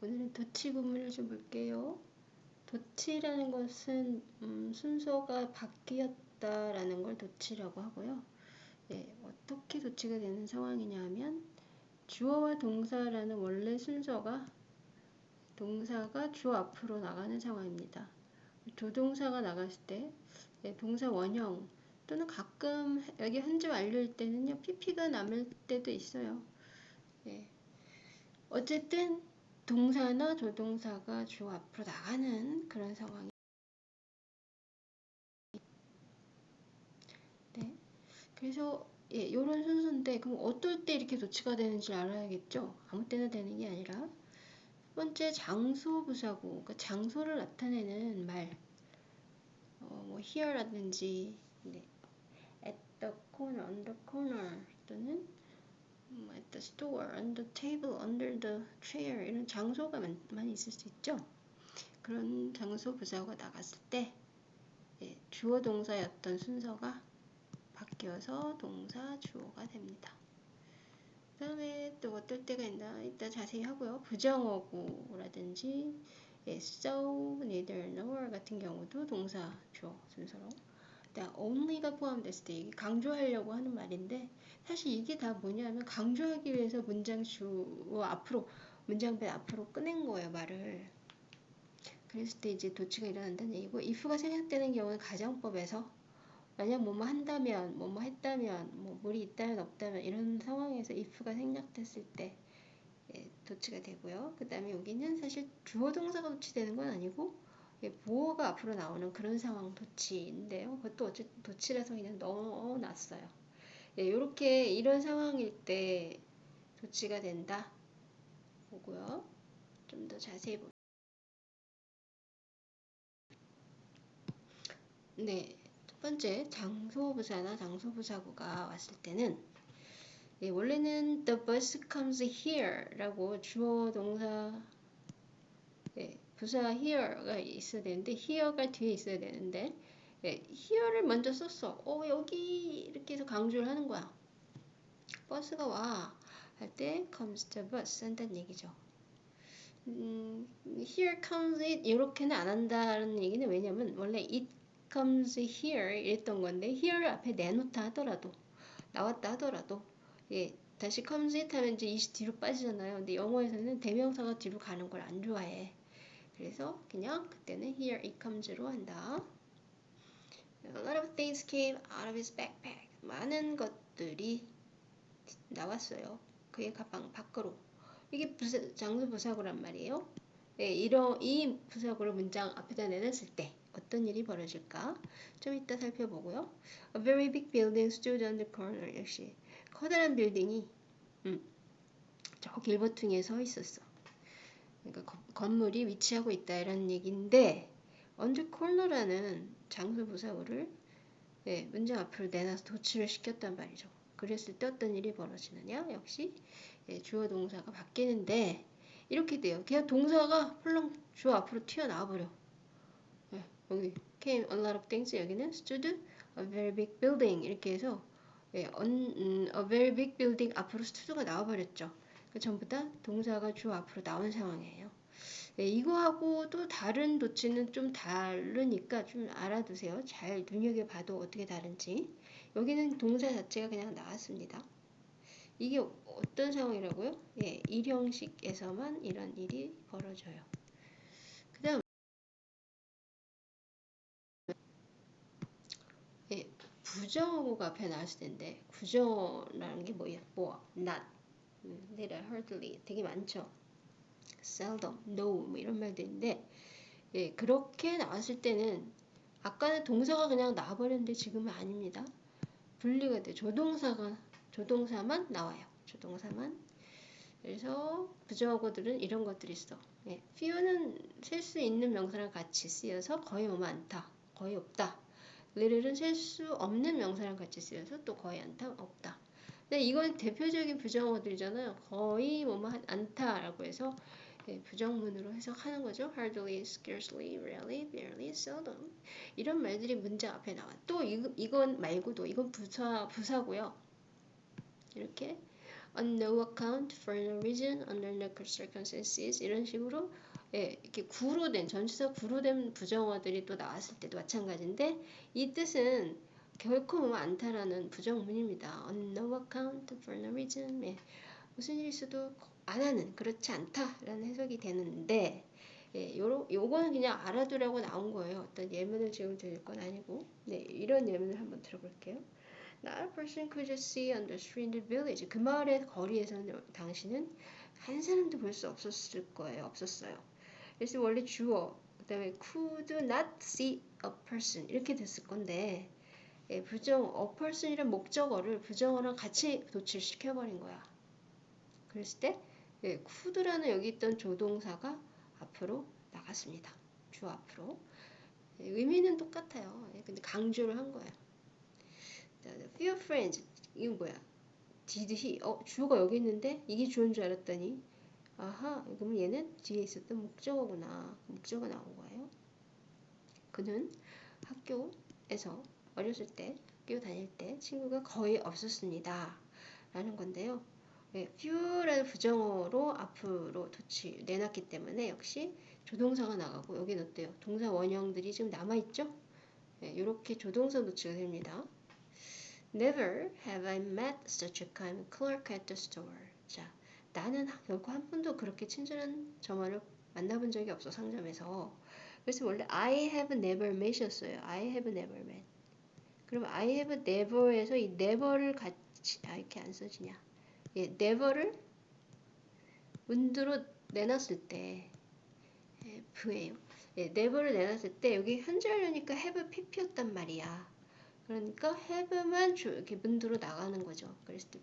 오늘은 도치 구문을 좀 볼게요. 도치라는 것은 음, 순서가 바뀌었다라는 걸 도치라고 하고요. 예, 어떻게 도치가 되는 상황이냐 하면 주어와 동사라는 원래 순서가 동사가 주어 앞으로 나가는 상황입니다. 조동사가 나갔을 때 예, 동사 원형 또는 가끔 여기 현재 완료일 때는요 pp가 남을 때도 있어요. 예. 어쨌든 동사나 조동사가 주어 앞으로 나가는 그런 상황이 네. 그래서 예, 이런 순서인데 그럼 어떨 때 이렇게 도치가 되는지 알아야겠죠. 아무 때나 되는 게 아니라 첫 번째 장소 부사고 그러니까 장소를 나타내는 말 어, 뭐 here라든지 네. at the corner, on the corner 또는 뭐 at the store, on the table, under the chair 이런 장소가 많, 많이 있을 수 있죠. 그런 장소 부사가 나갔을 때 예, 주어 동사였던 순서가 바뀌어서 동사 주어가 됩니다. 그 다음에 또 어떨 때가 있나 이따 자세히 하고요. 부정어구라든지 예, so, neither, nor 같은 경우도 동사 주어 순서로 일단 only가 포함됐을 때 강조하려고 하는 말인데 사실 이게 다 뭐냐면 강조하기 위해서 문장 주어 앞으로 문장배 앞으로 꺼낸 거예요 말을 그랬을 때 이제 도치가 일어난다는 얘기고 if가 생략되는 경우는 가정법에서 만약 뭐뭐 한다면, 뭐뭐 했다면, 뭐 물이 있다면 없다면 이런 상황에서 if가 생략됐을 때 예, 도치가 되고요. 그 다음에 여기는 사실 주어 동사가 도치되는 건 아니고 예, 보어가 앞으로 나오는 그런 상황 도치인데요. 그것도 어쨌든 도치라서 그냥 넣어놨어요. 예, 이렇게 이런 상황일 때 도치가 된다 보고요. 좀 더 자세히 보. 네, 첫 번째 장소부사나 장소부사구가 왔을 때는 예, 원래는 the bus comes here라고 주어 동사 예, 부사 here가 있어야 되는데 here가 뒤에 있어야 되는데 예, here를 먼저 썼어. 어 여기 이렇게 해서 강조를 하는 거야. 버스가 와 할 때 comes the bus 한다는 얘기죠. 음, here comes it 이렇게는 안 한다는 얘기는 왜냐면 원래 it comes here 이랬던 건데 here 앞에 내놓다 하더라도 나왔다 하더라도 예 다시 comes it 하면 이제 이시 뒤로 빠지잖아요. 근데 영어에서는 대명사가 뒤로 가는 걸 안 좋아해. 그래서 그냥 그때는 here it comes로 한다. A lot of things came out of his backpack. 많은 것들이 나왔어요. 그의 가방 밖으로. 이게 부사, 장수 부사구란 말이에요. 예, 이런 이 부사구를 문장 앞에다 내놨을 때 어떤 일이 벌어질까? 좀 이따 살펴보고요. A very big building stood on the corner. 역시 커다란 빌딩이 음, 저 길버퉁이에 서 있었어. 그러니까 거, 건물이 위치하고 있다 이런 얘기인데 the corner라는 장소 부사구를 예, 문장 앞으로 내놔서 도치를 시켰단 말이죠. 그랬을 때 어떤 일이 벌어지느냐? 역시 예, 주어 동사가 바뀌는데 이렇게 돼요. 그냥 동사가 훌렁 주어 앞으로 튀어나와 버려. 여기 came a lot of things 여기는 stood a very big building 이렇게 해서 예, on, 음, a very big building 앞으로 stod가 나와 버렸죠. 그 전부 다 동사가 주 앞으로 나온 상황이에요. 예, 이거하고 또 다른 도치는 좀 다르니까 좀 알아두세요. 잘 눈여겨봐도 어떻게 다른지. 여기는 동사 자체가 그냥 나왔습니다. 이게 어떤 상황이라고요? 예, 일형식에서만 이런 일이 벌어져요. 부정어가 앞에 나왔을 텐데 부정어라는 게 뭐야? 뭐 not, little, hardly 되게 많죠. seldom, no 뭐 이런 말들인데 예, 그렇게 나왔을 때는 아까는 동사가 그냥 나와버렸는데 지금은 아닙니다. 분리가 돼. 조동사가 조동사만 나와요. 조동사만. 그래서 부정어구들은 이런 것들이 있어. 예, few는 셀 수 있는 명사랑 같이 쓰여서 거의 뭐 많다, 거의 없다. littl은 셀 수 없는 명사랑 같이 쓰여서 또 거의 않다, 없다. 근데 이건 대표적인 부정어들이잖아요. 거의 뭐뭐 않다라고 해서 예, 부정문으로 해석하는 거죠. hardly, scarcely, rarely, barely, seldom 이런 말들이 문장 앞에 나와. 또 이, 이건 말고도 이건 부사 부사고요. 이렇게 on no account, for no reason, under no circumstances 이런 식으로 예, 이렇게 구로 된 전치사 구로 된 부정어들이 또 나왔을 때도 마찬가지인데 이 뜻은 결코 뭐 않다라는 부정문입니다. no account, for no reason 예, 무슨 일이 있어도 안 하는 그렇지 않다라는 해석이 되는데 예, 요러, 요거는 그냥 알아두라고 나온 거예요. 어떤 예문을 지금 드릴 건 아니고 네, 이런 예문을 한번 들어볼게요. Not a person could just see on the street in the village. 그 마을의 거리에서는 당신은 한 사람도 볼 수 없었을 거예요. 없었어요. 그래서 원래 주어, 그 다음에 could not see a person 이렇게 됐을 건데 예, 부정, person이란 목적어를 부정어랑 같이 도출시켜 버린 거야. 그랬을 때 예, could라는 여기 있던 조동사가 앞으로 나갔습니다. 주 앞으로. 예, 의미는 똑같아요. 예, 근데 강조를 한 거예요. few friends 이건 뭐야? did he? 어 주어가 여기 있는데 이게 주어인 줄 알았더니 아하 그럼 얘는 뒤에 있었던 목적어구나 목적어가 나온 거예요. 그는 학교에서 어렸을 때 학교 다닐 때 친구가 거의 없었습니다. 라는 건데요. 네, few라는 부정어로 앞으로 도치 내놨기 때문에 역시 조동사가 나가고 여기는 어때요? 동사 원형들이 지금 남아있죠? 네, 이렇게 조동사 도치가 됩니다. Never have I met such a kind clerk at the store. 자, 나는 결코 한 번도 그렇게 친절한 점원을 만나본 적이 없어 상점에서. 그래서 원래 I have never met이었어요. I have never met. 그럼 I have never에서 이 never를 같이 아 이렇게 안 써지냐? 예, never를 문두로 내놨을 때 예, F예요. 예, never를 내놨을 때 여기 현재하려니까 have pp였단 말이야. 그러니까 have만 이렇게 문두로 나가는 거죠. 때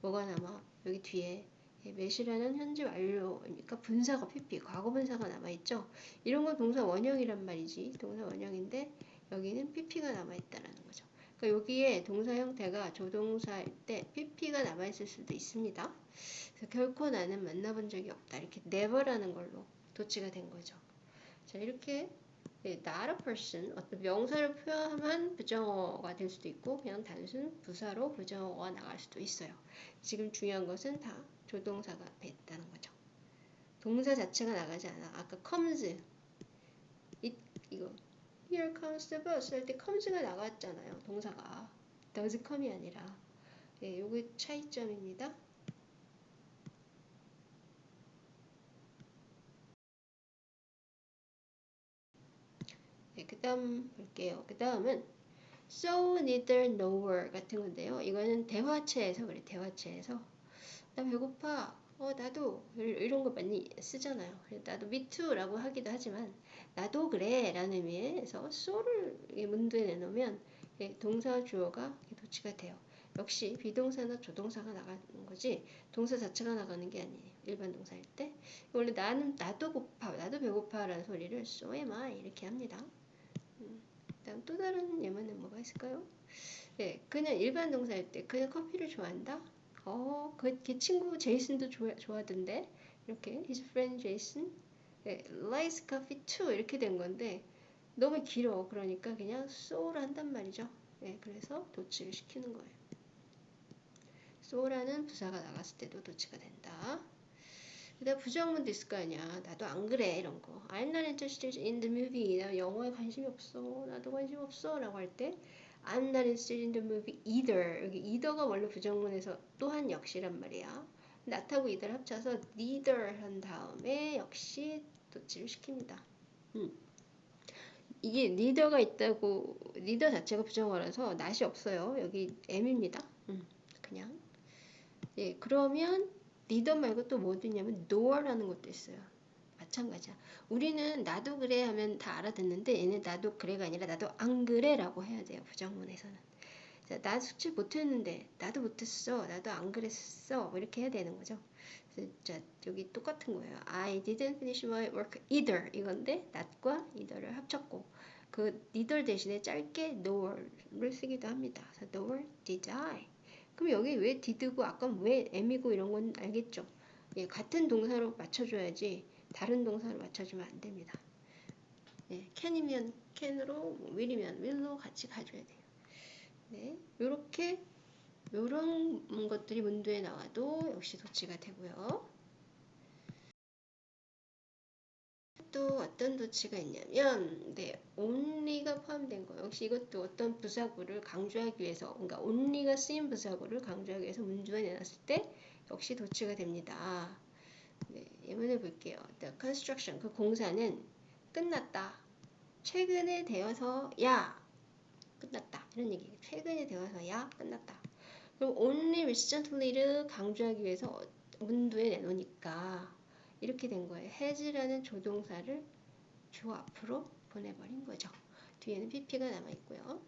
뭐가 남아? 여기 뒤에 매시라는 현재 완료니까 분사가 pp 과거 분사가 남아 있죠. 이런 건 동사 원형이란 말이지. 동사 원형인데 여기는 pp가 남아있다라는 거죠. 그러니까 여기에 동사 형태가 조동사일 때 pp가 남아있을 수도 있습니다. 그래서 결코 나는 만나본 적이 없다. 이렇게 never라는 걸로 도치가 된 거죠. 자 이렇게 네, not a person 어떤 명사를 표현한 부정어가 될 수도 있고 그냥 단순 부사로 부정어가 나갈 수도 있어요. 지금 중요한 것은 다 조동사가 있다는 거죠. 동사 자체가 나가지 않아. 아까 comes here comes the bus 할 때 comes가 나갔잖아요. 동사가 does come이 아니라 예, 요게 차이점입니다. 네, 그 다음 볼게요. 그 다음은 so, neither, nowhere 같은 건데요. 이거는 대화체에서 그래, 대화체에서. 나 배고파. 어, 나도. 이런 거 많이 쓰잖아요. 나도 me too 라고 하기도 하지만, 나도 그래. 라는 의미에서 so를 문두에 내놓으면 동사 주어가 도치가 돼요. 역시 비동사나 조동사가 나가는 거지 동사 자체가 나가는 게 아니에요. 일반 동사일 때 원래 나는 나도 고파 나도 배고파 라는 소리를 so am I 이렇게 합니다. 다음 또 다른 예문은 뭐가 있을까요? 네, 그냥 일반 동사일 때 그냥 커피를 좋아한다. 어, 그, 걔 친구 제이슨도 좋아, 좋아하던데 이렇게 his friend Jason 네, likes coffee too 이렇게 된 건데 너무 길어 그러니까 그냥 so를 한단 말이죠. 네, 그래서 도치를 시키는 거예요. so라는 부사가 나갔을 때도 도치가 된다. 그 다음 부정문도 있을 거 아니야. 나도 안 그래 이런 거. I'm not interested in the movie. 나 영화에 관심이 없어. 나도 관심 없어. 라고 할 때 I'm not interested in the movie either. 여기 either가 원래 부정문에서 또한 역시란 말이야. Not하고 either 합쳐서 neither 한 다음에 역시 도치를 시킵니다. 음. 이게 neither가 있다고 neither 자체가 부정어라서 not이 없어요. 여기 m입니다. 음. 그냥 예 그러면 리더 말고 또 뭐 있냐면 no라는 것도 있어요. 마찬가지야. 우리는 나도 그래 하면 다 알아듣는데 얘는 나도 그래가 아니라 나도 안 그래라고 해야 돼요. 부정문에서는. 자, 나 숙제 못했는데 나도 못했어. 나도 안 그랬어. 뭐 이렇게 해야 되는 거죠. 자, 여기 똑같은 거예요. I didn't finish my work either 이건데 not과 either를 합쳤고 그 neither 대신에 짧게 nor를 쓰기도 합니다. 그래서 nor did I 그럼 여기 왜 did고 아까 왜 m이고 이런 건 알겠죠? 예, 같은 동사로 맞춰줘야지 다른 동사로 맞춰주면 안 됩니다. 예, can이면 can으로, will이면 will로 같이 가줘야 돼요. 네, 이렇게 이런 것들이 문도에 나와도 역시 도치가 되고요. 또 어떤 도치가 있냐면 네, only가 포함된 거 역시 이것도 어떤 부사구를 강조하기 위해서 그러니까 only가 쓰인 부사구를 강조하기 위해서 문주에 내놨을 때 역시 도치가 됩니다. 네, 예문을 볼게요. The construction 그 공사는 끝났다. 최근에 되어서 야 끝났다 이런 얘기. 최근에 되어서 야 끝났다. 그럼 only recently를 강조하기 위해서 문도에 내놓으니까 이렇게 된 거예요. has라는 조동사를 주 앞으로 보내버린 거죠. 뒤에는 pp가 남아 있고요.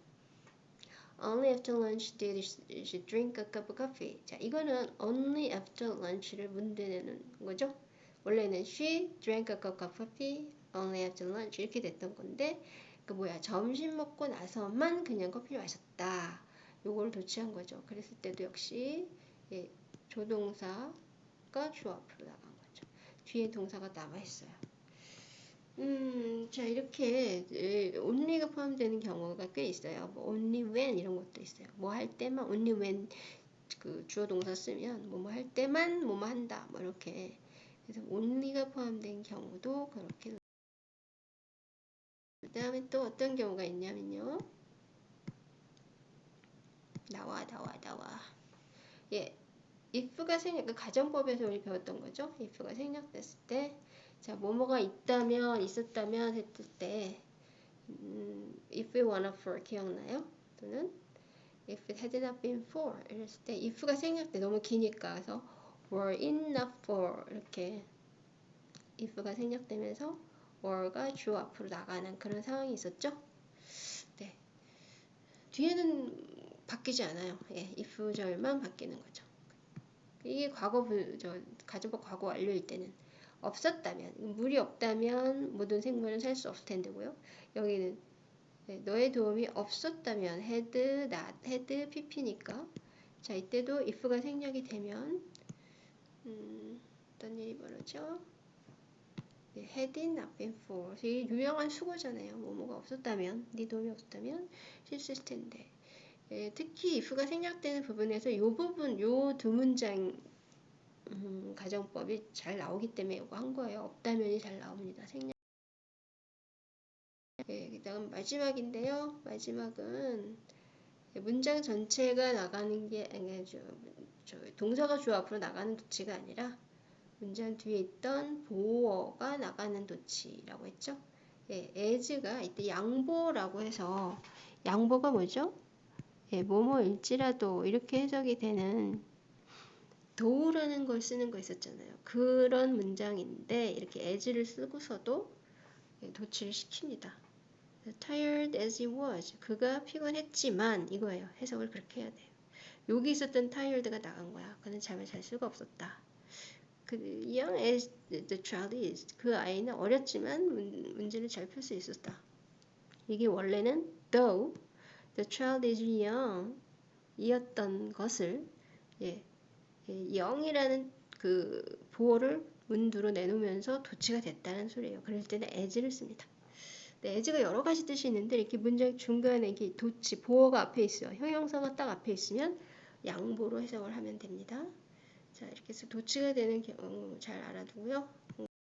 Only after lunch did she drink a cup of coffee. 자, 이거는 only after lunch를 문제 내는 거죠. 원래는 she drank a cup of coffee only after lunch 이렇게 됐던 건데 그 뭐야 점심 먹고 나서만 그냥 커피를 마셨다. 요걸 도치한 거죠. 그랬을 때도 역시 예, 조동사가 주 앞으로 나간 거죠. 뒤에 동사가 남아 있어요. 음, 자 이렇게 예, only가 포함되는 경우가 꽤 있어요. 뭐 only when 이런 것도 있어요. 뭐 할 때만 only when 그 주어 동사 쓰면 뭐뭐 할 때만 뭐뭐 한다. 뭐 이렇게 그래서 only가 포함된 경우도 그렇게 그 다음에 또 어떤 경우가 있냐면요. 나와 나와 나와. 예 if가 생략 그 가정법에서 우리 배웠던 거죠? if가 생략됐을 때. 자 뭐뭐가 있다면 있었다면 했을 때 음, if we wanna for 기억나요? 또는 if it had not been for 이랬을 때 if가 생략돼. 너무 기니까. 그래서 were not for 이렇게 if가 생략되면서 were가 주 앞으로 나가는 그런 상황이 있었죠 네 뒤에는 바뀌지 않아요. 예, if절만 바뀌는 거죠. 이게 과거 저 가정법 과거 완료일 때는 없었다면 물이 없다면 모든 생물은 살 수 없을 텐데고요. 여기는 네, 너의 도움이 없었다면 had, not, had, pp니까 자 이때도 if가 생략이 되면 음, 어떤 일이 벌어져? 네, had not been for 이게 유명한 수거잖아요. 뭐뭐가 없었다면 네 도움이 없었다면 실수했을 텐데 예, 특히 if가 생략되는 부분에서 이 부분, 요두 문장 음, 가정법이 잘 나오기 때문에 이거 한 거예요. 없다면이 잘 나옵니다. 생략. 예, 그 다음 마지막인데요. 마지막은 문장 전체가 나가는 게 아니 저, 저 동사가 주 앞으로 나가는 도치가 아니라 문장 뒤에 있던 보어가 나가는 도치라고 했죠. 예, as가 이때 양보라고 해서 양보가 뭐죠? 예, 뭐뭐일지라도 이렇게 해석이 되는 도우라는 걸 쓰는 거 있었잖아요. 그런 문장인데 이렇게 as를 쓰고서도 예, 도치를 시킵니다. tired as he was. 그가 피곤했지만 이거예요. 해석을 그렇게 해야 돼요. 여기 있었던 tired가 나간 거야. 그는 잠을 잘 수가 없었다. 그 young as the child is. 그 아이는 어렸지만 문, 문제를 잘 풀 수 있었다. 이게 원래는 though The child is young 이었던 것을 예, 예, 영이라는 그 보호를 문두로 내놓으면서 도치가 됐다는 소리예요. 그럴 때는 as를 씁니다. 네, as가 여러 가지 뜻이 있는데 이렇게 문장 중간에 이렇게 도치, 보호가 앞에 있어요. 형용사가 딱 앞에 있으면 양보로 해석을 하면 됩니다. 자, 이렇게 해서 도치가 되는 경우 잘 알아두고요.